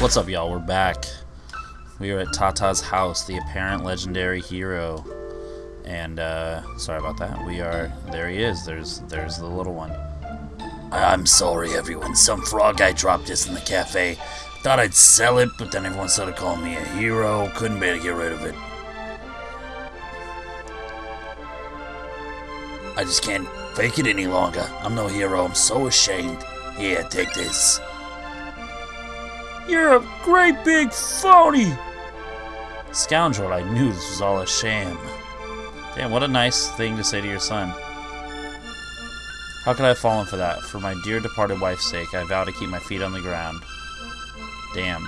What's up, y'all? We're back. We are at Tata's house, the apparent legendary hero. And, uh, sorry about that. We are, there he is. There's, there's the little one. I'm sorry, everyone. Some frog guy dropped this in the cafe. Thought I'd sell it, but then everyone started calling me a hero. Couldn't bear to get rid of it. I just can't fake it any longer. I'm no hero. I'm so ashamed. Here, take this. You're a great big phony! Scoundrel, I knew this was all a sham. Damn, what a nice thing to say to your son. How could I have fallen for that? For my dear departed wife's sake, I vow to keep my feet on the ground. Damn.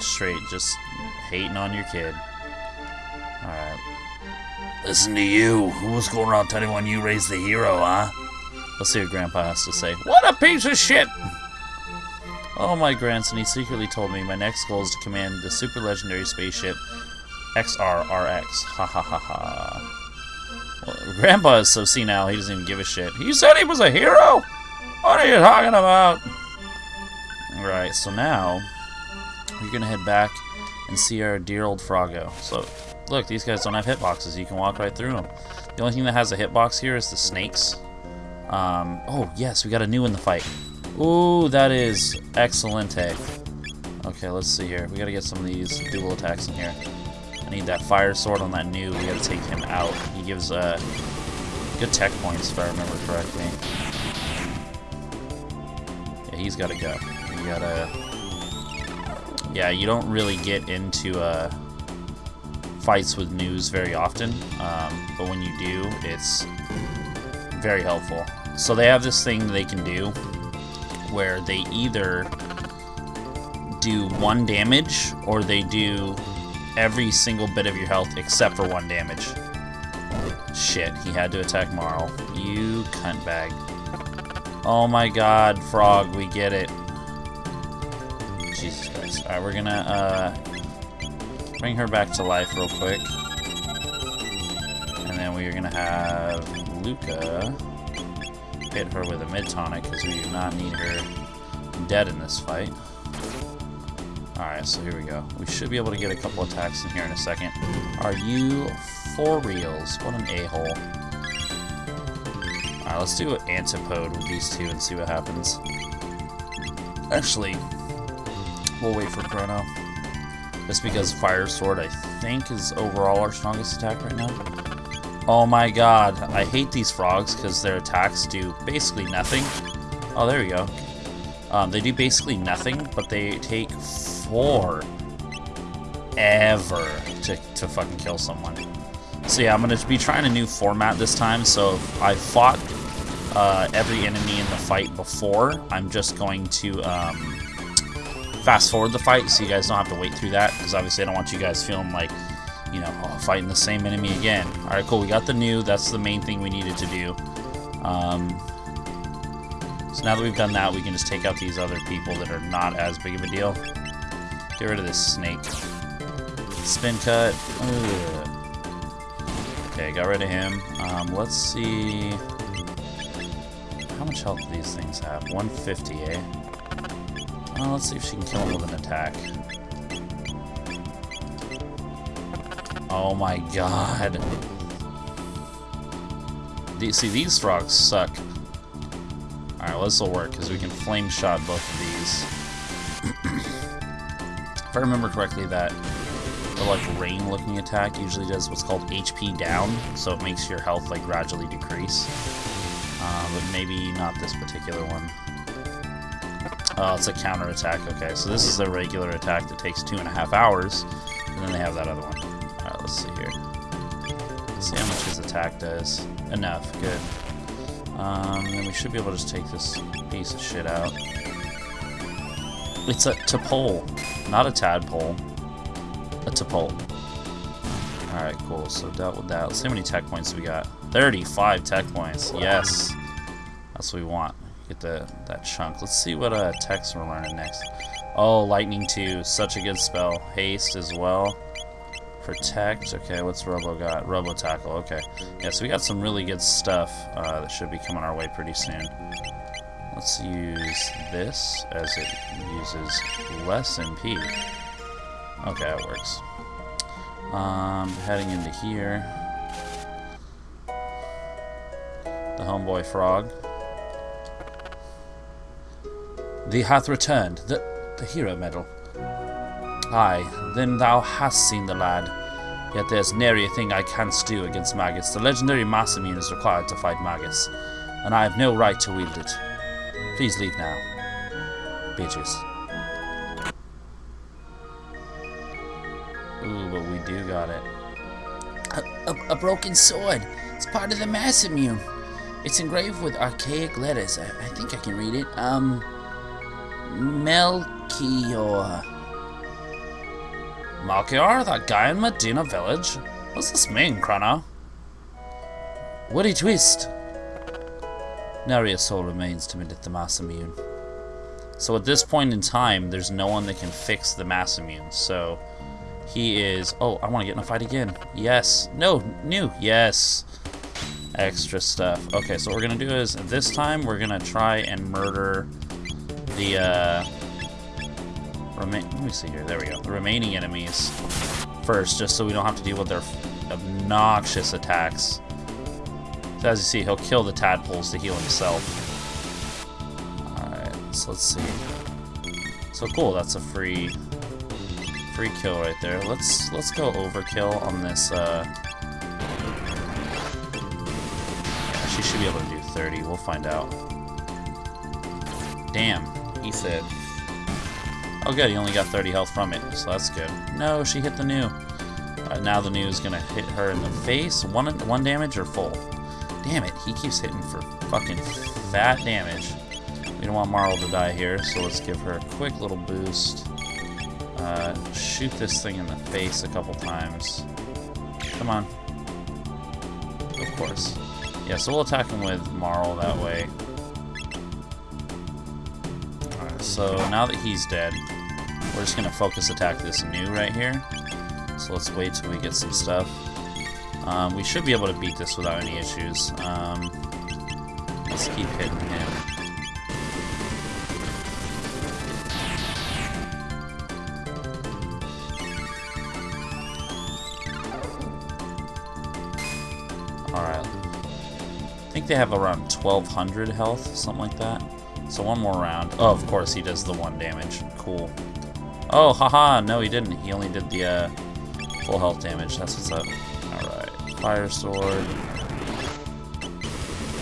Straight, just hating on your kid. Alright. Listen to you. Who was going around telling everyone you raised the hero, huh? Let's see what Grandpa has to say. What a piece of shit! Oh, my grandson, he secretly told me my next goal is to command the super legendary spaceship XRRX. Ha ha ha ha. Well, Grandpa is so senile, he doesn't even give a shit. He said he was a hero? What are you talking about? Alright, so now we're gonna head back and see our dear old Froggo. So, look, these guys don't have hitboxes. You can walk right through them. The only thing that has a hitbox here is the snakes. Um, oh, yes, we got a Nu in the fight. Ooh, that is excellent. Okay, let's see here. We gotta get some of these dual attacks in here. I need that fire sword on that Nu. We gotta take him out. He gives uh, good tech points, if I remember correctly. Yeah, he's gotta go. You gotta... Yeah, you don't really get into uh, fights with Nus very often, um, but when you do, it's very helpful. So they have this thing they can do where they either do one damage or they do every single bit of your health except for one damage. Shit, he had to attack Marle. You cunt bag. Oh my god, Frog, we get it. Jesus Christ. Alright, we're gonna uh, bring her back to life real quick. And then we're gonna have Lucca hit her with a mid tonic because we do not need her dead in this fight. Alright, so here we go. We should be able to get a couple attacks in here in a second. Are you for reals? What an a-hole. Alright, let's do an antipode with these two and see what happens. Actually, we'll wait for Chrono. Just because Fire Sword, I think, is overall our strongest attack right now. Oh my god, I hate these frogs because their attacks do basically nothing. Oh, there we go. Um, they do basically nothing, but they take forever to, to fucking kill someone. So yeah, I'm going to be trying a new format this time, so I fought uh, every enemy in the fight before, I'm just going to um, fast forward the fight so you guys don't have to wait through that, because obviously I don't want you guys feeling like you know, oh, fighting the same enemy again. Alright, cool, we got the Nu, that's the main thing we needed to do. Um, so now that we've done that, we can just take out these other people that are not as big of a deal. Get rid of this snake. Spin cut. Ugh. Okay, got rid of him. Um, let's see... How much health do these things have? 150, eh? Let's see if she can kill him with an attack. Oh my god. see, these frogs suck. Alright, well, this will work, because we can flame shot both of these. if I remember correctly, that the like rain looking attack usually does what's called HP down, so it makes your health like gradually decrease. Uh, but maybe not this particular one. Oh, it's a counter attack. Okay, so this is a regular attack that takes two and a half hours, and then they have that other one Alright, let's see here. Let's see how much his attack does. Enough, good. Um, then we should be able to just take this piece of shit out. It's a T'Pole, not a tadpole. A T'Pole. Alright, cool. So dealt with that. Let's see how many tech points we got. 35 tech points. Yes. That's what we want. Get the that chunk. Let's see what uh, techs we're learning next. Oh, Lightning 2. Such a good spell. Haste as well. Protect. Okay, what's Robo got? Robo Tackle. Okay. Yeah, so we got some really good stuff uh, that should be coming our way pretty soon. Let's use this as it uses less MP. Okay, it works. Um, heading into here. The homeboy frog. Thee hath returned. The, the hero medal. Aye, then thou hast seen the lad. Yet there's nary a thing I canst do against Magus. The legendary Masamune is required to fight Magus, and I have no right to wield it. Please leave now. Bitches. Ooh, but we do got it. A, a, a broken sword. It's part of the Masamune. It's engraved with archaic letters. I, I think I can read it. Um, Melchior. Malchior, that guy in Medina Village? What's this mean, Chrono? Woody Twist. Nary a soul remains to meet the Masamune. So at this point in time, there's no one that can fix the Masamune. So he is. Oh, I want to get in a fight again. Yes. No. New. Yes. Extra stuff. Okay, so what we're gonna do is this time we're gonna try and murder the. Uh. Let me see here. There we go. The remaining enemies first, just so we don't have to deal with their obnoxious attacks. So as you see, he'll kill the tadpoles to heal himself. Alright, so let's see. So cool, that's a free free kill right there. Let's let's go overkill on this uh Yeah, she should be able to do 30, we'll find out. Damn, he said. Oh good, he only got 30 health from it, so that's good. No, she hit the Nu. Uh, now the Nu is gonna hit her in the face. One one damage or full? Damn it, he keeps hitting for fucking fat damage. We don't want Marle to die here, so let's give her a quick little boost. Uh, shoot this thing in the face a couple times. Come on. Of course. Yeah, so we'll attack him with Marle that way. So now that he's dead, we're just gonna focus attack this Nu right here. So let's wait till we get some stuff. Um, we should be able to beat this without any issues. Um, let's keep hitting him. Alright. I think they have around 1200 health, something like that. So one more round. Oh, of course, he does the one damage. Cool. Oh, haha, no he didn't. He only did the uh, full health damage. That's what's up. Alright. Fire sword.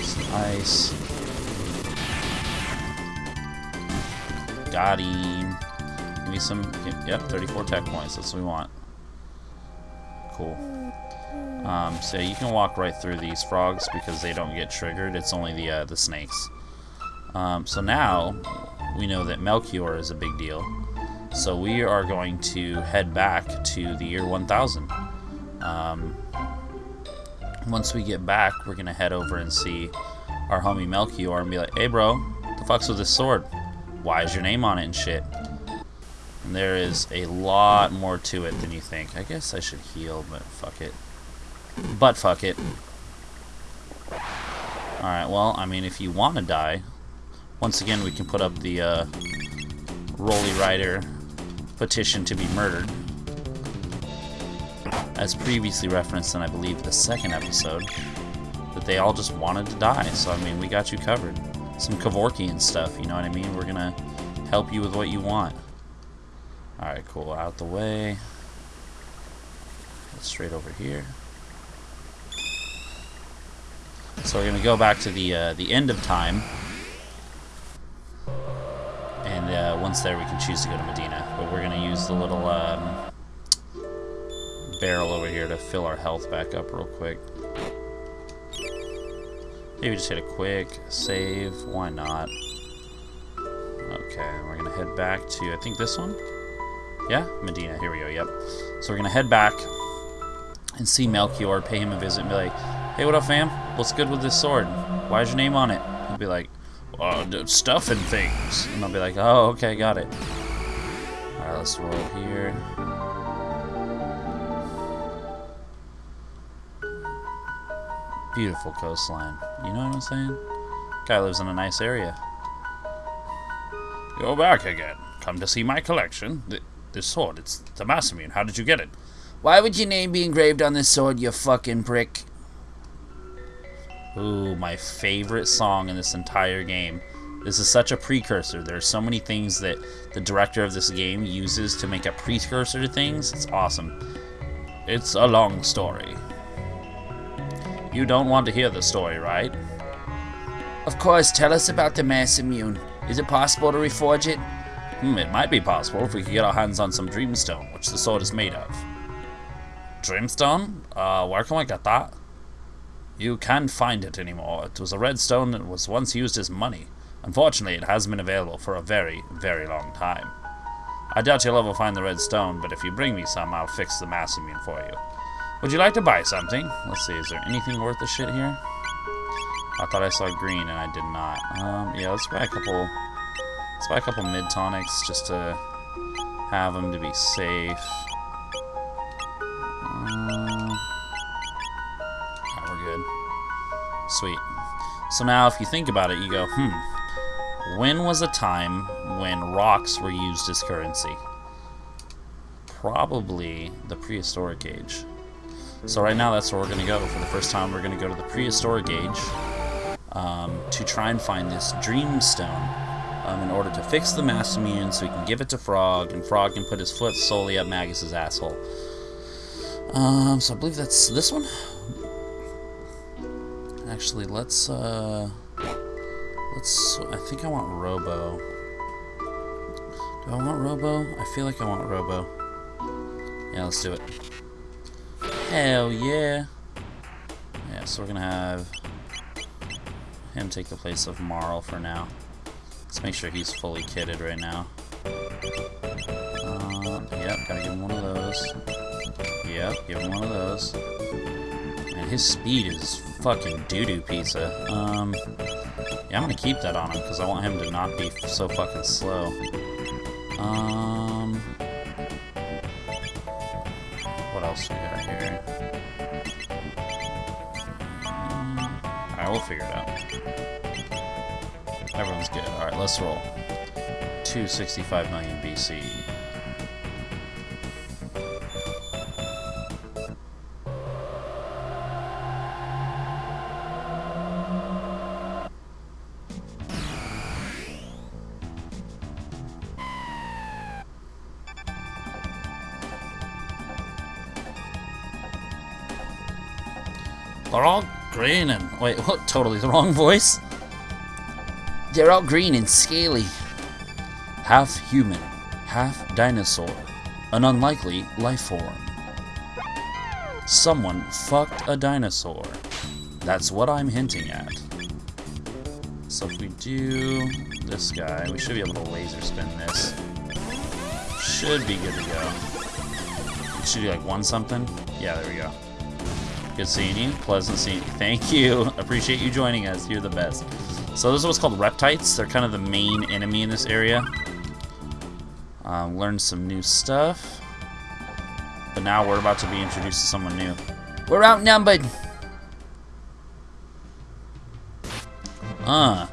Some ice. Got him. Give me some. Yep, 34 tech points. That's what we want. Cool. Um, so you can walk right through these frogs because they don't get triggered. It's only the uh, the snakes. Um, so now we know that Melchior is a big deal. So we are going to head back to the year 1000. Um, once we get back, we're gonna head over and see our homie Melchior and be like, "Hey, bro, the fuck's with this sword? Why is your name on it and shit?" And there is a lot more to it than you think. I guess I should heal, but fuck it. But fuck it. Alright, well, I mean, if you want to die, once again, we can put up the uh, Roly Rider petition to be murdered. As previously referenced in, I believe, the second episode, that they all just wanted to die. So, I mean, we got you covered. Some Kevorkian stuff, you know what I mean? We're to help you with what you want. Alright, cool. Out the way. Straight over here. So we're to go back to the uh, the end of time. Once there, we can choose to go to Medina. But we're going to use the little um, barrel over here to fill our health back up real quick. Maybe just hit a quick save. Why not? Okay, we're going to head back to, I think this one? Yeah? Medina. Here we go. Yep. So we're going to head back and see Melchior, pay him a visit, and be like, hey, what up, fam? What's good with this sword? Why's your name on it? He'll be like, uh, stuff and things. And I'll be like, oh, okay, got it. Alright, let's roll here. Beautiful coastline. You know what I'm saying? Guy lives in a nice area. Go back again. Come to see my collection. The, this sword, it's the Masamune. How did you get it? Why would your name be engraved on this sword, you fucking prick? Ooh, my favorite song in this entire game. This is such a precursor. There are so many things that the director of this game uses to make a precursor to things. It's awesome. It's a long story. You don't want to hear the story, right? Of course, tell us about the Masamune. Is it possible to reforge it? Hmm, it might be possible if we could get our hands on some Dreamstone, which the sword is made of. Dreamstone? Uh, where can we get that? You can't find it anymore. It was a red stone that was once used as money. Unfortunately, it has been available for a very, very long time. I doubt you'll ever find the red stone, but if you bring me some, I'll fix the Masamune for you. Would you like to buy something? Let's see, is there anything worth the shit here? I thought I saw green and I did not. Um, yeah, let's buy a couple Let's buy a couple mid tonics just to have them to be safe. Sweet. So now, if you think about it, you go, hmm, when was a time when rocks were used as currency? Probably the prehistoric age. So right now, that's where we're going to go. For the first time, we're going to go to the prehistoric age um, to try and find this Dreamstone um, in order to fix the Masamune so we can give it to Frog, and Frog can put his foot solely up Magus's asshole. Um, so I believe that's this one. Actually, let's, uh, let's, I think I want Robo. Do I want Robo? I feel like I want Robo. Yeah, let's do it. Hell yeah. Yeah, so we're gonna have him take the place of Marle for now. Let's make sure he's fully kitted right now. Uh, yep, gotta give him one of those. Yep, give him one of those. And his speed is fucking doo-doo pizza. Um, yeah, I'm gonna keep that on him because I want him to not be so fucking slow. Um, what else we got here? Um, Alright, we'll figure it out. Everyone's good. Alright, let's roll. 265 million BC. They're all green and... Wait, what? Totally the wrong voice? They're all green and scaly. Half human, half dinosaur. An unlikely life form. Someone fucked a dinosaur. That's what I'm hinting at. So if we do this guy, we should be able to laser spin this. Should be good to go. Should be like one something. Yeah, there we go. Good seeing you. Pleasant seeing you. Thank you. Appreciate you joining us. You're the best. So this is what's called Reptites. They're kind of the main enemy in this area. Um, learned some new stuff. But now we're about to be introduced to someone new. We're outnumbered. Uh,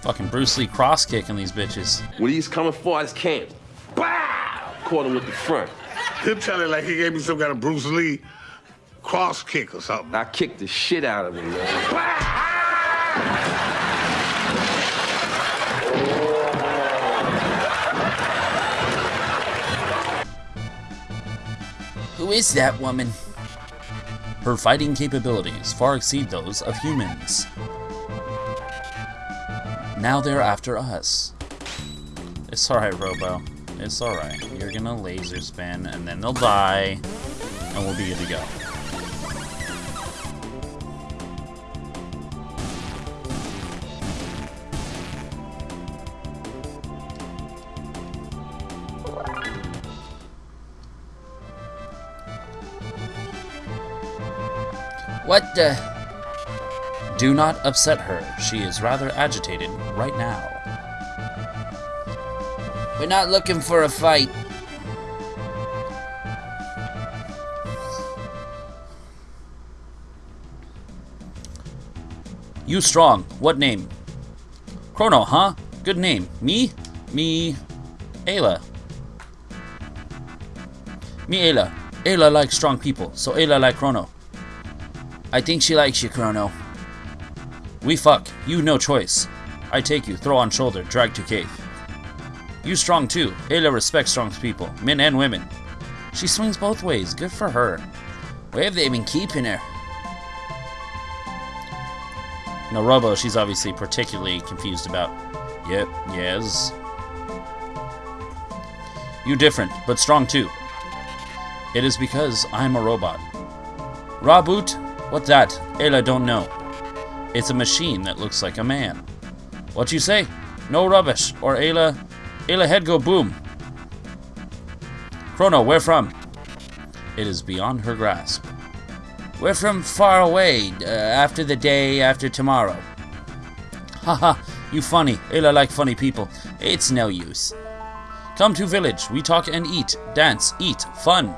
fucking Bruce Lee cross kicking these bitches. When he's coming for us camp, bow! Caught him with the front. He'll tell it like he gave me some kind of Bruce Lee cross kick or something. I kicked the shit out of him, man. Who is that woman? Her fighting capabilities far exceed those of humans. Now they're after us. It's alright, Robo. It's alright. You're gonna laser spin, and then they'll die, and we'll be good to go. What the? Do not upset her. She is rather agitated right now. We're not looking for a fight. You strong. What name? Chrono, huh? Good name. Me? Me... Ayla. Me Ayla. Ayla likes strong people, so Ayla like Chrono. I think she likes you, Chrono. We fuck. You no choice. I take you, throw on shoulder, drag to cave. You strong too. Ayla respects strong people, men and women. She swings both ways. Good for her. Where have they been keeping her? No, Robo, she's obviously particularly confused about. Yep, yes. You different, but strong too. It is because I'm a robot. Raboot? What that? Ayla don't know. It's a machine that looks like a man. What you say? No rubbish, or Ayla... Ayla head go boom. Chrono, where from? It is beyond her grasp. We're from far away, uh, after the day after tomorrow. Haha, you funny. Ayla like funny people. It's no use. Come to village. We talk and eat. Dance, eat, fun.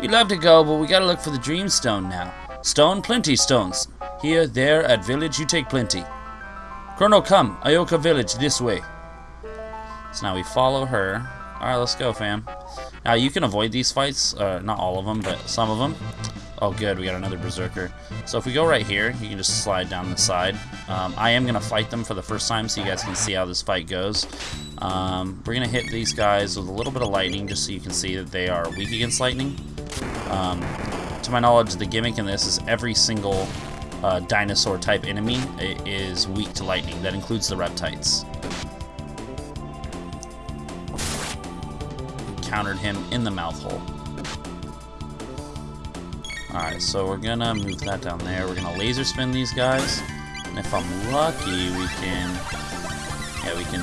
We'd love to go, but we gotta look for the dream stone now. Stone, plenty stones. Here, there, at village, you take plenty. Chrono, come. Ioka village, this way. So now we follow her. Alright, let's go, fam. Now, you can avoid these fights. Uh, not all of them, but some of them. Oh, good. We got another Berserker. So if we go right here, you can just slide down the side. Um, I am going to fight them for the first time so you guys can see how this fight goes. Um, we're going to hit these guys with a little bit of lightning just so you can see that they are weak against lightning. Um, to my knowledge, the gimmick in this is every single uh, dinosaur type enemy is weak to lightning. That includes the reptites. Countered him in the mouth hole. Alright, so we're gonna move that down there. We're gonna laser spin these guys. And if I'm lucky, we can... Yeah, we can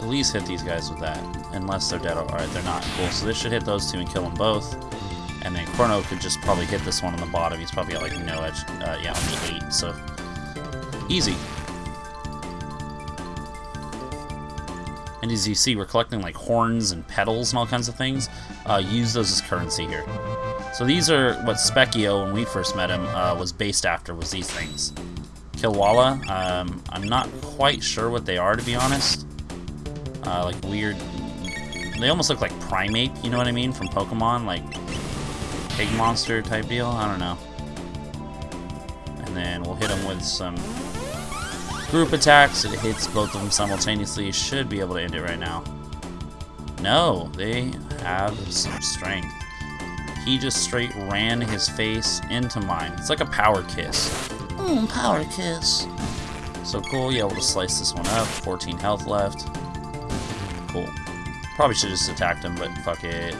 at least hit these guys with that. Unless they're dead. Alright, they're not. Cool. So this should hit those two and kill them both. And then Chrono could just probably hit this one on the bottom. He's probably got like no edge. Uh, yeah, only 8. So, easy. And as you see, we're collecting like horns and petals and all kinds of things. Uh, use those as currency here. So these are what Spekkio, when we first met him, uh, was based after, was these things. Kilwala, um, I'm not quite sure what they are, to be honest. Uh, like weird... They almost look like Primeape, you know what I mean, from Pokemon? Like, pig monster type deal? I don't know. And then we'll hit them with some group attacks. It hits both of them simultaneously. Should be able to end it right now. No, they have some strength. He just straight ran his face into mine. It's like a power kiss. Mmm, power kiss. So cool, yeah, we'll just slice this one up. 14 health left. Cool. Probably should have just attacked him, but fuck it.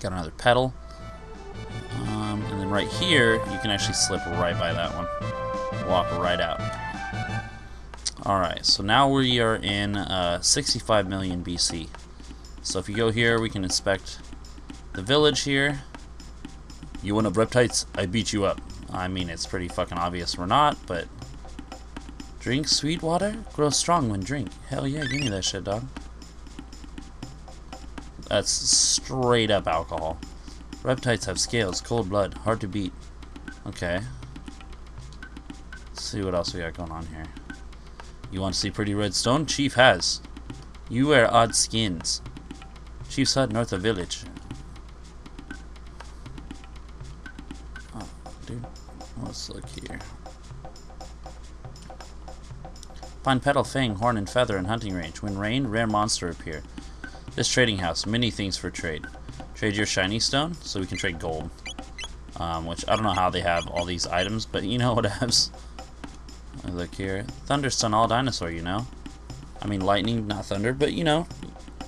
Got another petal. Um, and then right here, you can actually slip right by that one. Walk right out. Alright, so now we are in uh, 65 million BC. So if you go here, we can inspect the village here. You want up reptites? I beat you up. I mean, it's pretty fucking obvious we're not, but... Drink sweet water? Grow strong when drink. Hell yeah, give me that shit, dog. That's straight up alcohol. Reptites have scales, cold blood, hard to beat. Okay. Let's see what else we got going on here. You want to see pretty red stone? Chief has. You wear odd skins. Chief's hut north of village. Oh, dude. Let's look here. Find petal, fang, horn, and feather in hunting range. When rain, rare monster appear. This trading house, many things for trade. Trade your shiny stone, so we can trade gold. Um, which, I don't know how they have all these items, but you know what else. Look here. Thunderstun all dinosaur, you know. I mean, lightning, not thunder, but you know,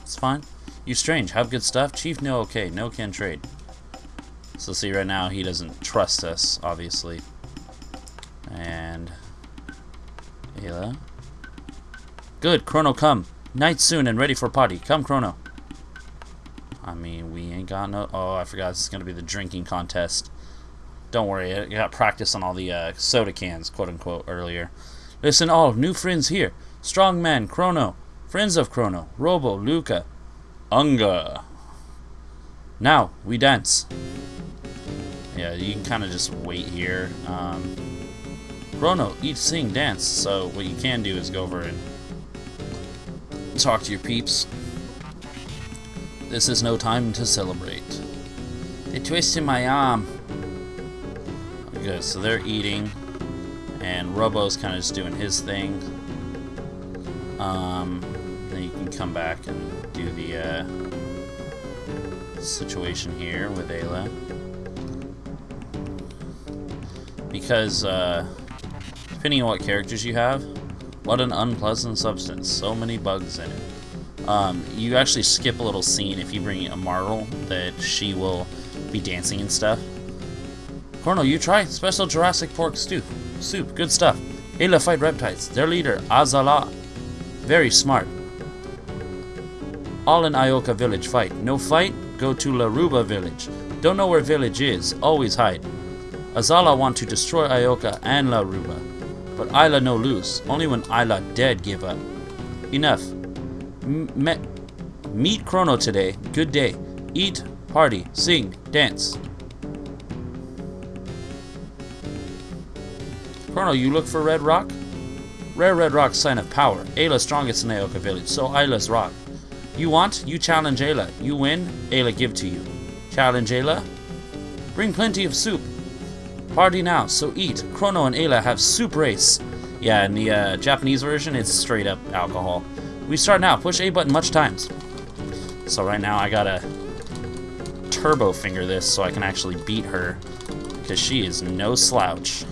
it's fine. You strange, have good stuff. Chief, no okay, no can trade. So see, right now, he doesn't trust us, obviously. And... Ayla. Good, Chrono, come. Night soon and ready for party. Come, Chrono. Oh, I forgot this is going to be the drinking contest. Don't worry, I got practice on all the uh, soda cans, quote-unquote, earlier. Listen all, new friends here. Strongman, Chrono, friends of Chrono, Robo, Lucca, Unga. Now, we dance. Yeah, you can kind of just wait here. Um, Chrono, eat, sing, dance. So what you can do is go over and talk to your peeps. This is no time to celebrate. They twisted my arm. Good, so they're eating, and Robo's kind of just doing his thing. Um, then you can come back and do the uh, situation here with Ayla. Because, uh, depending on what characters you have, what an unpleasant substance. So many bugs in it. Um, you actually skip a little scene if you bring a Marle that she will be dancing and stuff. Chrono, you try special Jurassic pork stew. Soup, good stuff. Ayla fight reptites. Their leader, Azala. Very smart. All in Ioka village fight. No fight? Go to Laruba village. Don't know where village is. Always hide. Azala want to destroy Ioka and Laruba. But Ayla no lose. Only when Ayla dead give up. Enough. Meet Chrono today. Good day. Eat, party, sing, dance. Chrono, you look for Red Rock? Rare Red Rock sign of power. Ayla strongest in Ioka village, so Ayla's rock. You want? You challenge Ayla. You win? Ayla give to you. Challenge Ayla? Bring plenty of soup. Party now, so eat. Chrono and Ayla have soup race. Yeah, in the uh, Japanese version, it's straight up alcohol. We start now. Push A button much times. So right now I gotta turbo finger this so I can actually beat her because she is no slouch.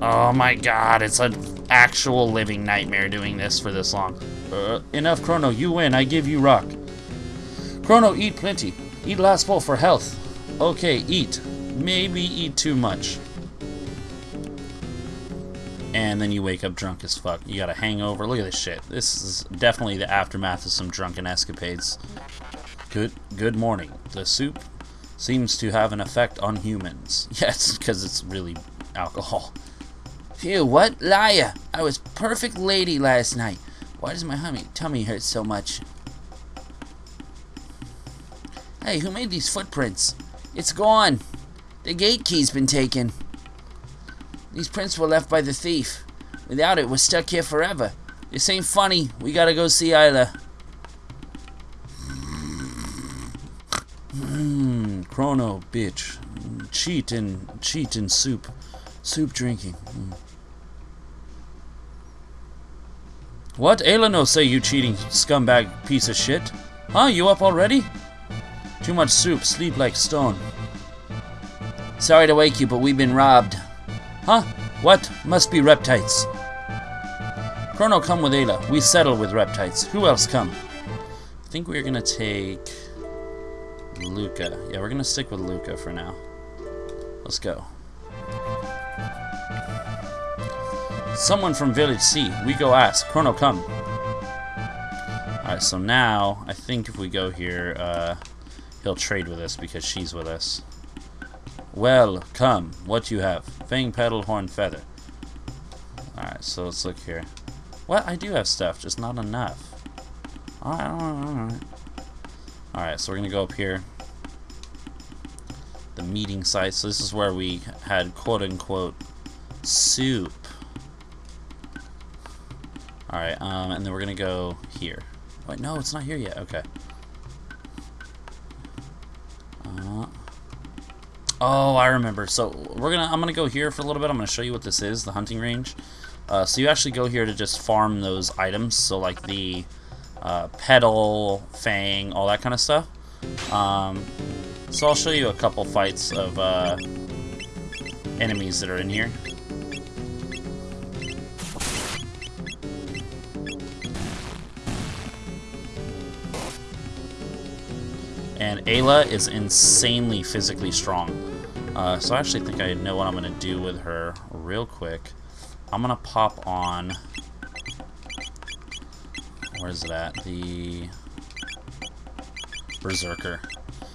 Oh my god, it's an actual living nightmare doing this for this long. Uh, enough, Chrono. You win. I give you rock. Chrono, eat plenty. Eat last bowl for health. Okay, eat. Maybe eat too much. And then you wake up drunk as fuck. You got a hangover. Look at this shit. This is definitely the aftermath of some drunken escapades. Good good morning. The soup seems to have an effect on humans. Yes, because it's really alcohol. Phew, what? Liar! I was perfect lady last night. Why does my hummy, tummy hurt so much? Hey, who made these footprints? It's gone. The gate key's been taken. These prints were left by the thief. Without it, we're stuck here forever. This ain't funny. We gotta go see Ayla. Mmm, Chrono, bitch. Cheat and cheat and soup. Soup drinking. Mm. What? Eleno say you cheating scumbag piece of shit? Huh? You up already? Too much soup, sleep like stone. Sorry to wake you, but we've been robbed. Huh? What? Must be reptites. Chrono, come with Ayla. We settle with reptites. Who else come? I think we're gonna take Lucca. Yeah, we're gonna stick with Lucca for now. Let's go. Someone from Village C. We go ask. Chrono, come. Alright, so now, I think if we go here, uh, he'll trade with us because she's with us. Well, come. What you have? Fang, petal, horn, feather. Alright, so let's look here. What? I do have stuff, just not enough. Alright, alright. Alright, so we're gonna go up here. The meeting site. So this is where we had quote-unquote soup. Alright, um, and then we're gonna go here. Wait, no, it's not here yet. Okay. Oh, I remember. So we're gonna, I'm gonna go here for a little bit. I'm gonna show you what this is, the hunting range. Uh, so you actually go here to just farm those items. So like the uh, petal, fang, all that kind of stuff. Um, so I'll show you a couple fights of uh, enemies that are in here. Ayla is insanely physically strong. Uh, so I actually think I know what I'm going to do with her real quick. I'm going to pop on... Where's it at? The... Berserker.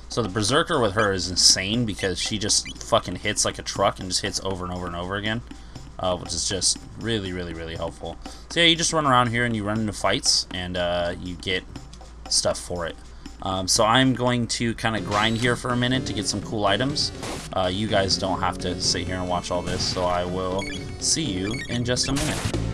So the Berserker with her is insane because she just fucking hits like a truck and just hits over and over and over again. Uh, which is just really, really, really helpful. So yeah, you just run around here and you run into fights and uh, you get stuff for it. Um, so I'm going to kind of grind here for a minute to get some cool items. Uh, you guys don't have to sit here and watch all this, so I will see you in just a minute.